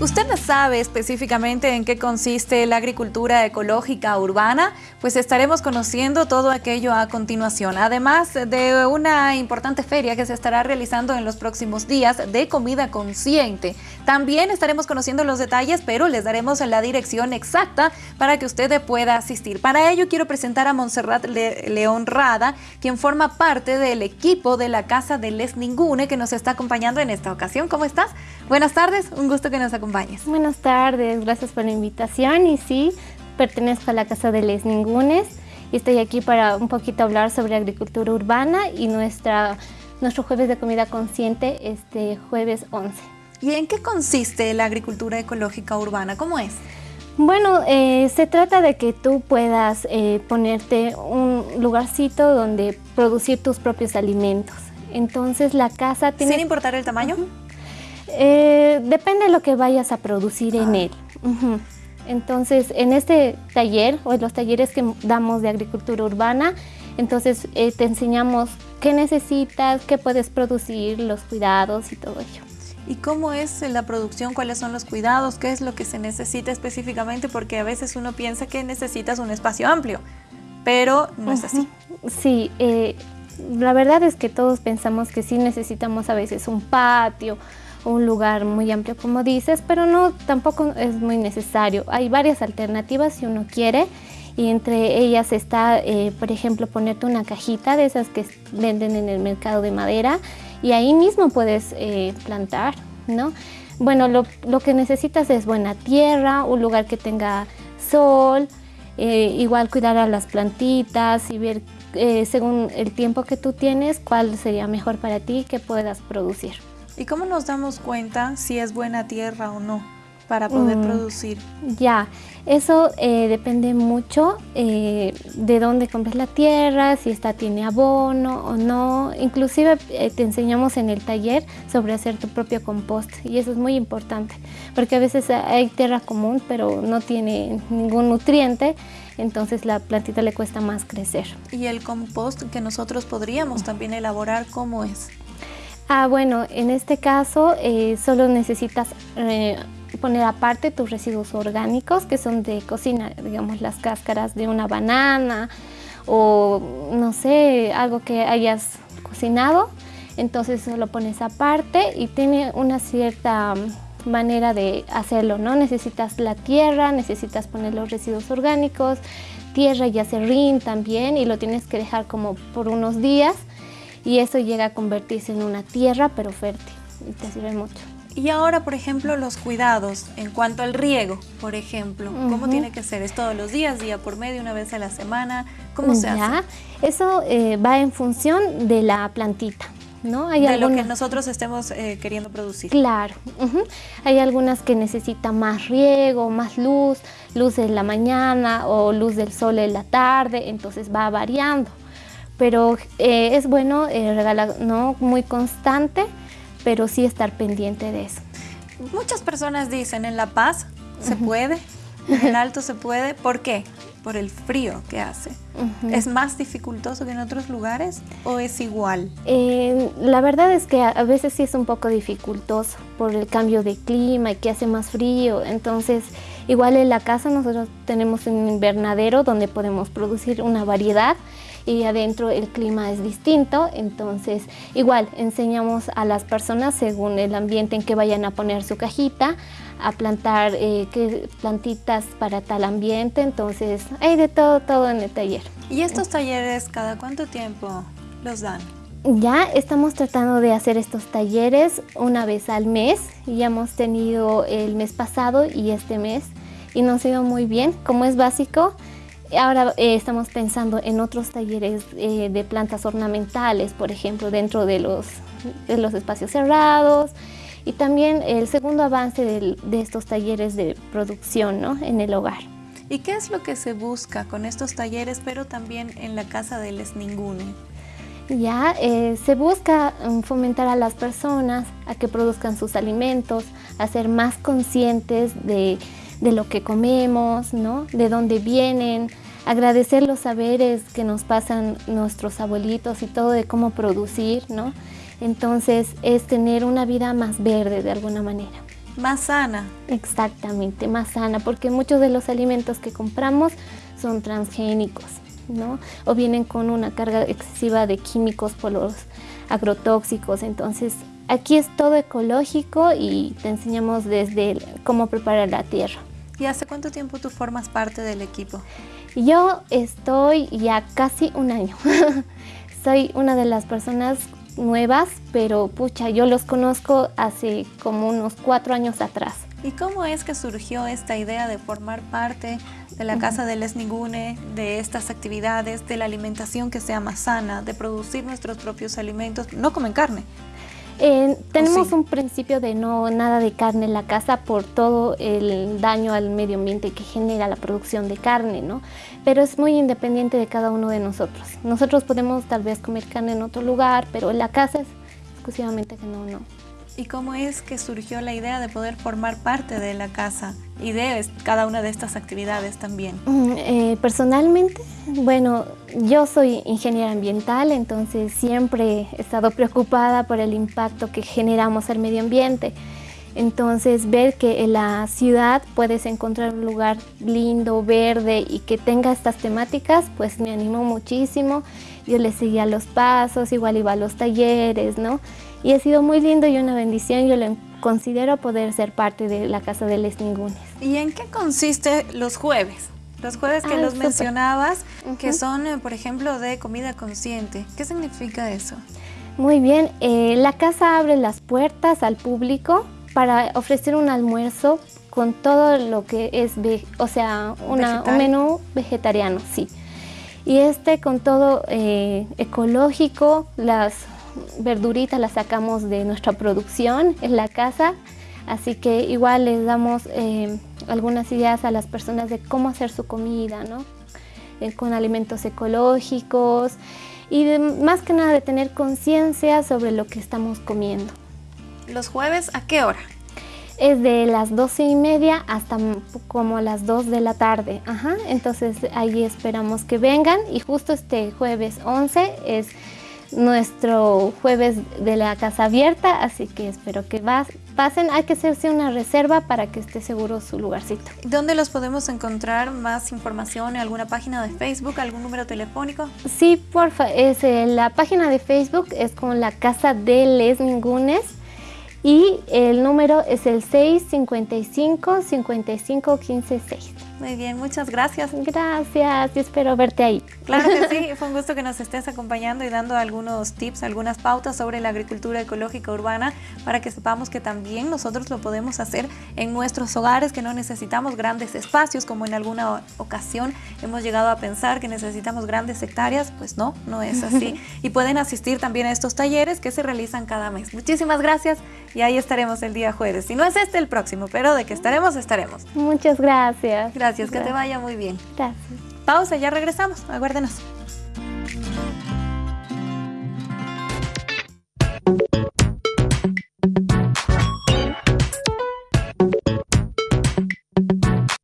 ¿Usted sabe específicamente en qué consiste la agricultura ecológica urbana? Pues estaremos conociendo todo aquello a continuación, además de una importante feria que se estará realizando en los próximos días de comida consciente. También estaremos conociendo los detalles, pero les daremos la dirección exacta para que usted pueda asistir. Para ello quiero presentar a Montserrat León Rada, quien forma parte del equipo de la Casa de Les Ningune, que nos está acompañando en esta ocasión. ¿Cómo estás? Buenas tardes, un gusto que nos acompañes. Buenas tardes, gracias por la invitación y sí, pertenezco a la Casa de Les Ningunes y estoy aquí para un poquito hablar sobre agricultura urbana y nuestra, nuestro jueves de comida consciente este jueves 11. ¿Y en qué consiste la agricultura ecológica urbana? ¿Cómo es? Bueno, eh, se trata de que tú puedas eh, ponerte un lugarcito donde producir tus propios alimentos. Entonces la casa tiene... ¿Sin importar el tamaño? Eh, depende de lo que vayas a producir en ah. él. Entonces, en este taller o en los talleres que damos de agricultura urbana, entonces eh, te enseñamos qué necesitas, qué puedes producir, los cuidados y todo ello. ¿Y cómo es la producción? ¿Cuáles son los cuidados? ¿Qué es lo que se necesita específicamente? Porque a veces uno piensa que necesitas un espacio amplio, pero no es así. Sí, eh, la verdad es que todos pensamos que sí necesitamos a veces un patio, un lugar muy amplio como dices, pero no, tampoco es muy necesario. Hay varias alternativas si uno quiere y entre ellas está, eh, por ejemplo, ponerte una cajita de esas que venden en el mercado de madera y ahí mismo puedes eh, plantar, ¿no? Bueno, lo, lo, que necesitas es buena tierra, un lugar que tenga sol, eh, igual cuidar a las plantitas y ver según el tiempo que tú tienes cuál sería mejor para ti que puedas producir. ¿Y cómo nos damos cuenta si es buena tierra o no para poder mm, producir? Ya, eso eh, depende mucho eh, de dónde compres la tierra, si esta tiene abono o no. Inclusive eh, te enseñamos en el taller sobre hacer tu propio compost y eso es muy importante porque a veces hay tierra común pero no tiene ningún nutriente entonces la plantita le cuesta más crecer. ¿Y el compost que nosotros podríamos también elaborar cómo es? Ah, bueno, en este caso eh, solo necesitas eh, poner aparte tus residuos orgánicos que son de cocina, digamos las cáscaras de una banana o no sé, algo que hayas cocinado. Entonces lo pones aparte y tiene una cierta manera de hacerlo, ¿no? Necesitas la tierra, necesitas poner los residuos orgánicos, tierra y acerrín también y lo tienes que dejar como por unos días y eso llega a convertirse en una tierra pero fértil y te sirve mucho. Y ahora, por ejemplo, los cuidados en cuanto al riego, por ejemplo, ¿cómo tiene que ser? ¿Es todos los días, día por medio, una vez a la semana? ¿Cómo se hace? Eso eh, va en función de la plantita. ¿No? Hay de lo que nosotros estemos eh, queriendo producir. Claro, hay algunas que necesitan más riego, más luz, luz en la mañana o luz del sol en la tarde, entonces va variando pero eh, es bueno eh, regalar, no muy constante, pero sí estar pendiente de eso. Muchas personas dicen en La Paz se puede, en Alto se puede, ¿por qué? Por el frío que hace. ¿Es más dificultoso que en otros lugares o es igual? Eh, la verdad es que a veces sí es un poco dificultoso por el cambio de clima y que hace más frío, entonces igual en la casa nosotros tenemos un invernadero donde podemos producir una variedad y adentro el clima es distinto, entonces igual enseñamos a las personas según el ambiente en que vayan a poner su cajita, a plantar eh, qué plantitas para tal ambiente, entonces hay de todo, todo en el taller. ¿Y estos talleres cada cuánto tiempo los dan? Ya estamos tratando de hacer estos talleres una vez al mes, ya hemos tenido el mes pasado y este mes y nos ha ido muy bien, como es básico, Ahora eh, estamos pensando en otros talleres eh, de plantas ornamentales, por ejemplo, dentro de los, de los espacios cerrados y también el segundo avance de, estos talleres de producción ¿no? en el hogar. ¿Y qué es lo que se busca con estos talleres, pero también en la Casa de Les Ningune? Ya, eh, se busca mm, fomentar a las personas a que produzcan sus alimentos, a ser más conscientes de de lo que comemos, ¿no? de dónde vienen, agradecer los saberes que nos pasan nuestros abuelitos y todo de cómo producir, ¿no? Entonces es tener una vida más verde de alguna manera. Más sana. Exactamente, más sana, porque muchos de los alimentos que compramos son transgénicos, ¿no? O vienen con una carga excesiva de químicos por los agrotóxicos, entonces aquí es todo ecológico y te enseñamos desde cómo preparar la tierra. ¿Y hace cuánto tiempo tú formas parte del equipo? Yo estoy ya casi un año. Soy una de las personas nuevas, pero pucha, yo los conozco hace como unos cuatro años atrás. ¿Y cómo es que surgió esta idea de formar parte de la Casa de Les Ningune, de estas actividades, de la alimentación que sea más sana, de producir nuestros propios alimentos? No comen carne. Eh, tenemos un principio de no nada de carne en la casa por todo el daño al medio ambiente que genera la producción de carne, ¿no? Pero es muy independiente de cada uno de nosotros. Nosotros podemos tal vez comer carne en otro lugar, pero en la casa es exclusivamente que no, no. ¿Y cómo es que surgió la idea de poder formar parte de la casa y de cada una de estas actividades también? Mm, eh, personalmente, bueno, yo soy ingeniera ambiental, entonces siempre he estado preocupada por el impacto que generamos al medio ambiente. Entonces ver que en la ciudad puedes encontrar un lugar lindo, verde y que tenga estas temáticas, pues me animó muchísimo. Yo le seguía los pasos, igual iba a los talleres, ¿no? Y ha sido muy lindo y una bendición. Yo lo considero poder ser parte de la Casa de Les Ningunes. ¿Y en qué consiste los jueves? Los jueves que los mencionabas, que son, eh, por ejemplo, de comida consciente. ¿Qué significa eso? Muy bien, eh, la casa abre las puertas al público para ofrecer un almuerzo con todo lo que es, o sea, un menú vegetariano, sí. Y este con todo eh, ecológico, las verduritas las sacamos de nuestra producción en la casa, así que igual les damos eh, algunas ideas a las personas de cómo hacer su comida, ¿no? Eh, con alimentos ecológicos y más que nada de tener conciencia sobre lo que estamos comiendo. ¿Los jueves a qué hora? Es de las doce y media hasta como las 2 de la tarde. Ajá. Entonces ahí esperamos que vengan y justo este jueves 11 es nuestro jueves de la casa abierta, así que espero que pasen. Hay que hacerse una reserva para que esté seguro su lugarcito. ¿Dónde los podemos encontrar más información? ¿En alguna página de Facebook? ¿Algún número telefónico? Sí, porfa. Es, eh, la página de Facebook es con la Casa de Les Ningunes y el número es el 655 55 15 6. Muy bien, muchas gracias. Gracias, y espero verte ahí. Claro que sí, fue un gusto que nos estés acompañando y dando algunos tips, algunas pautas sobre la agricultura ecológica urbana para que sepamos que también nosotros lo podemos hacer en nuestros hogares, que no necesitamos grandes espacios como en alguna ocasión hemos llegado a pensar que necesitamos grandes hectáreas, pues no, no es así. y pueden asistir también a estos talleres que se realizan cada mes. Muchísimas gracias y ahí estaremos el día jueves. Si no es este el próximo, pero de que estaremos, estaremos. Muchas gracias. Gracias, que te vaya muy bien. Gracias. Pausa, ya regresamos. Aguárdenos.